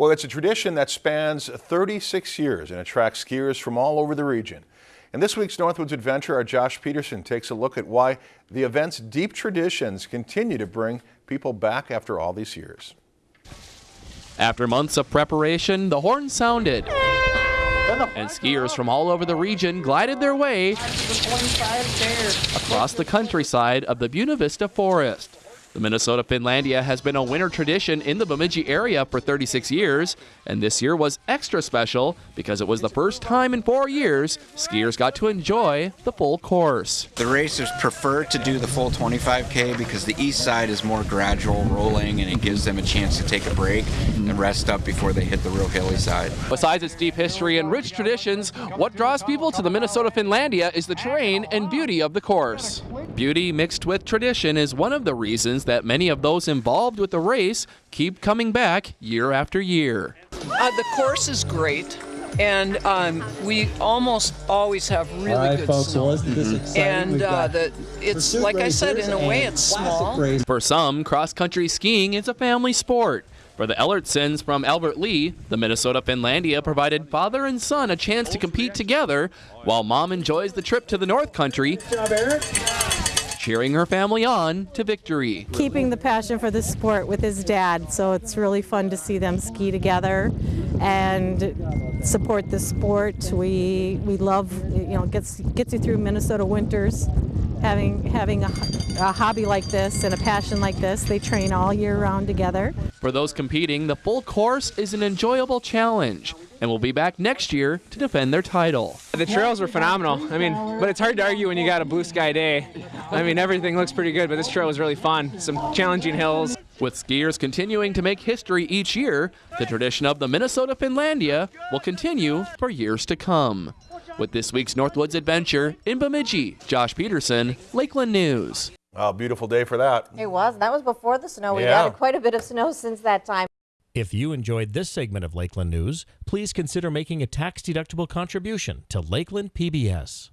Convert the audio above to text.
Well, it's a tradition that spans 36 years and attracts skiers from all over the region. In this week's Northwoods Adventure, our Josh Peterson takes a look at why the event's deep traditions continue to bring people back after all these years. After months of preparation, the horn sounded. And skiers from all over the region glided their way across the countryside of the Buena Vista Forest. The Minnesota Finlandia has been a winter tradition in the Bemidji area for 36 years, and this year was extra special because it was the first time in four years skiers got to enjoy the full course. The racers prefer to do the full 25K because the east side is more gradual rolling and it gives them a chance to take a break and rest up before they hit the real hilly side. Besides its deep history and rich traditions, what draws people to the Minnesota Finlandia is the terrain and beauty of the course. Beauty mixed with tradition is one of the reasons that many of those involved with the race keep coming back year after year. Uh, the course is great. And um, we almost always have really right, good folks, snow. well, isn't this? And uh, the, it's like I said, in a way, it's small. Race. For some, cross country skiing is a family sport. For the Ellertsons from Albert Lea, the Minnesota Finlandia provided father and son a chance to compete together while mom enjoys the trip to the North Country cheering her family on to victory. Keeping the passion for the sport with his dad, so it's really fun to see them ski together and support the sport. We we love you know gets gets you through Minnesota winters. Having having a, a hobby like this and a passion like this, they train all year round together. For those competing, the full course is an enjoyable challenge and will be back next year to defend their title. The trails were phenomenal. I mean, but it's hard to argue when you got a blue sky day. I mean, everything looks pretty good, but this trail was really fun. Some challenging hills. With skiers continuing to make history each year, the tradition of the Minnesota Finlandia will continue for years to come. With this week's Northwoods Adventure in Bemidji, Josh Peterson, Lakeland News. Oh, beautiful day for that. It was. That was before the snow. We've Yeah. had quite a bit of snow since that time. If you enjoyed this segment of Lakeland News, please consider making a tax-deductible contribution to Lakeland PBS.